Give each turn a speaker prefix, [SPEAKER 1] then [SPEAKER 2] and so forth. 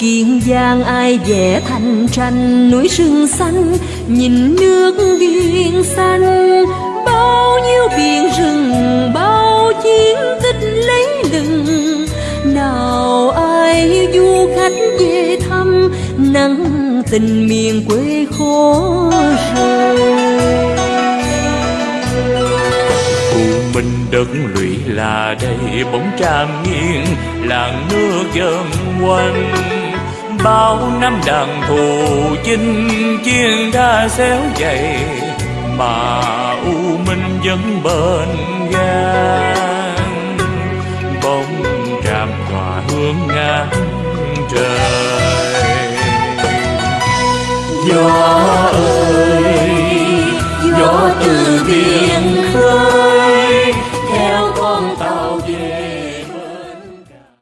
[SPEAKER 1] kiên giang ai vẽ thành tranh, núi rừng xanh, nhìn nước biển xanh. Bao nhiêu biển rừng, bao chiến tích lấy lừng. Nào ai du khách về thăm, nắng tình miền quê khô rời
[SPEAKER 2] mình đất lụy là đây bóng tràm nghiêng, làng nước dân quanh bao năm đàn thù chinh chiến đã xéo dày, mà u minh vẫn bên gan bóng tràm tỏa hương ngang trời.
[SPEAKER 3] Gió ơi, gió từ biển